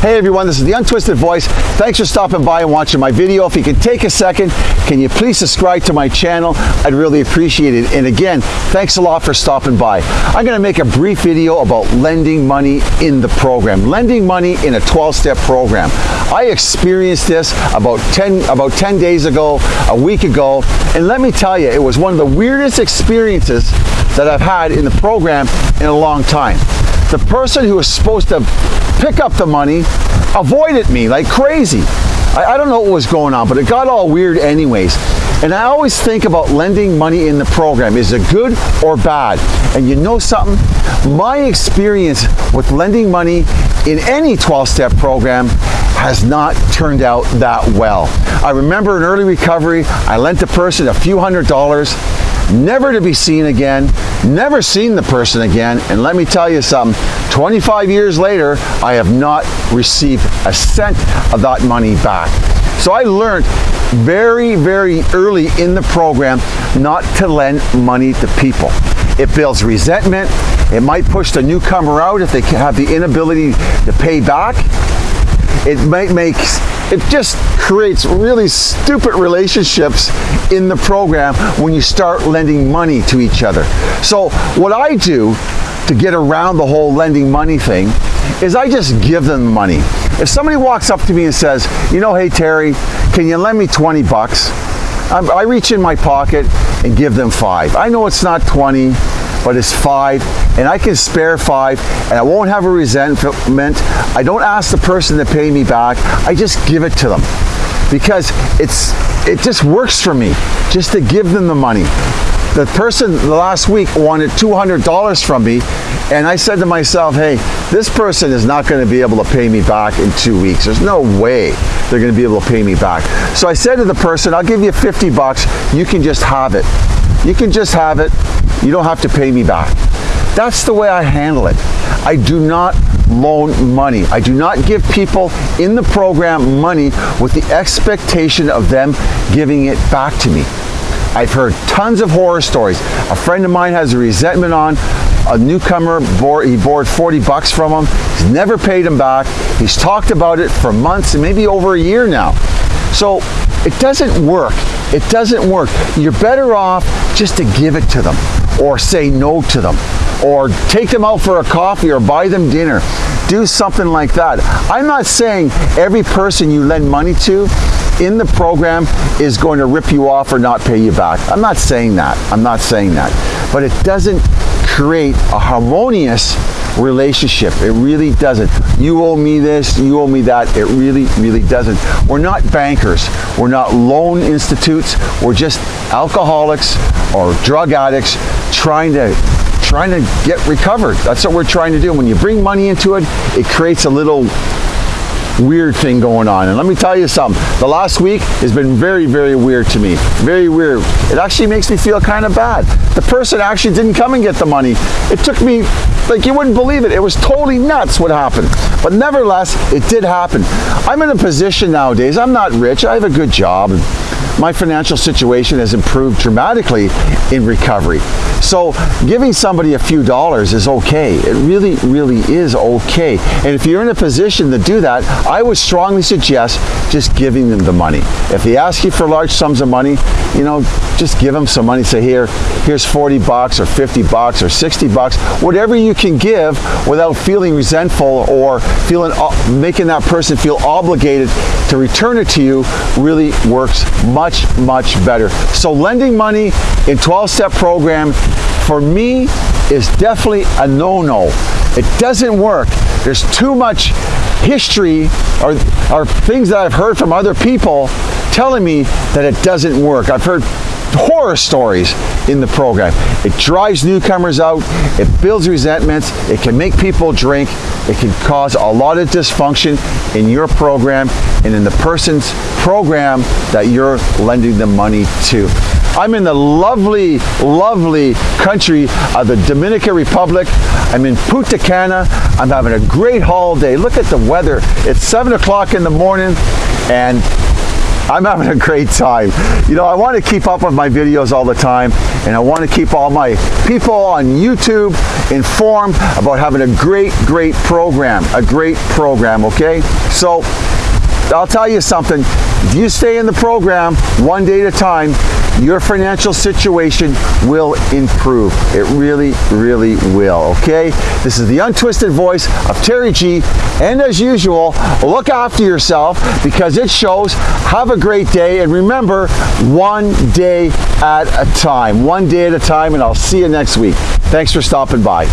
Hey everyone, this is The Untwisted Voice. Thanks for stopping by and watching my video. If you can take a second, can you please subscribe to my channel? I'd really appreciate it. And again, thanks a lot for stopping by. I'm gonna make a brief video about lending money in the program. Lending money in a 12-step program. I experienced this about 10, about 10 days ago, a week ago, and let me tell you, it was one of the weirdest experiences that I've had in the program in a long time. The person who was supposed to pick up the money, avoided me like crazy. I, I don't know what was going on, but it got all weird anyways. And I always think about lending money in the program. Is it good or bad? And you know something? My experience with lending money in any 12-step program has not turned out that well. I remember in early recovery, I lent a person a few hundred dollars never to be seen again, never seen the person again, and let me tell you something, 25 years later, I have not received a cent of that money back. So I learned very, very early in the program not to lend money to people. It builds resentment. It might push the newcomer out if they have the inability to pay back. It might make it just creates really stupid relationships in the program when you start lending money to each other. So what I do to get around the whole lending money thing is I just give them money. If somebody walks up to me and says, you know, hey Terry, can you lend me 20 bucks? I reach in my pocket and give them five. I know it's not 20, but it's five and I can spare five and I won't have a resentment. I don't ask the person to pay me back. I just give it to them because it's it just works for me just to give them the money. The person the last week wanted $200 from me and I said to myself, hey, this person is not going to be able to pay me back in two weeks. There's no way they're going to be able to pay me back. So I said to the person, I'll give you 50 bucks. You can just have it. You can just have it. You don't have to pay me back. That's the way I handle it. I do not loan money. I do not give people in the program money with the expectation of them giving it back to me. I've heard tons of horror stories. A friend of mine has a resentment on a newcomer, he borrowed 40 bucks from him. He's never paid him back. He's talked about it for months and maybe over a year now. So it doesn't work. It doesn't work. You're better off just to give it to them or say no to them or take them out for a coffee or buy them dinner. Do something like that. I'm not saying every person you lend money to in the program is going to rip you off or not pay you back. I'm not saying that. I'm not saying that. But it doesn't create a harmonious relationship. It really doesn't. You owe me this, you owe me that. It really, really doesn't. We're not bankers. We're not loan institutes. We're just alcoholics or drug addicts trying to trying to get recovered. That's what we're trying to do. When you bring money into it, it creates a little weird thing going on. And let me tell you something, the last week has been very, very weird to me. Very weird. It actually makes me feel kind of bad. The person actually didn't come and get the money. It took me, like you wouldn't believe it. It was totally nuts what happened. But nevertheless, it did happen. I'm in a position nowadays, I'm not rich, I have a good job my financial situation has improved dramatically in recovery. So giving somebody a few dollars is okay. It really, really is okay. And if you're in a position to do that, I would strongly suggest just giving them the money. If they ask you for large sums of money, you know, just give them some money. Say, here, here's 40 bucks or 50 bucks or 60 bucks, whatever you can give without feeling resentful or feeling, uh, making that person feel obligated to return it to you really works much much, much better. So lending money in 12-step program for me is definitely a no-no. It doesn't work. There's too much history or, or things that I've heard from other people telling me that it doesn't work. I've heard horror stories in the program. It drives newcomers out, it builds resentments, it can make people drink, it can cause a lot of dysfunction in your program and in the person's program that you're lending the money to. I'm in the lovely, lovely country of the Dominican Republic. I'm in Punta Cana. I'm having a great holiday. Look at the weather. It's 7 o'clock in the morning and I'm having a great time. You know, I want to keep up with my videos all the time, and I want to keep all my people on YouTube informed about having a great, great program, a great program, okay? So, I'll tell you something, if you stay in the program one day at a time, your financial situation will improve. It really, really will, okay? This is the untwisted voice of Terry G. And as usual, look after yourself because it shows. Have a great day. And remember, one day at a time. One day at a time, and I'll see you next week. Thanks for stopping by.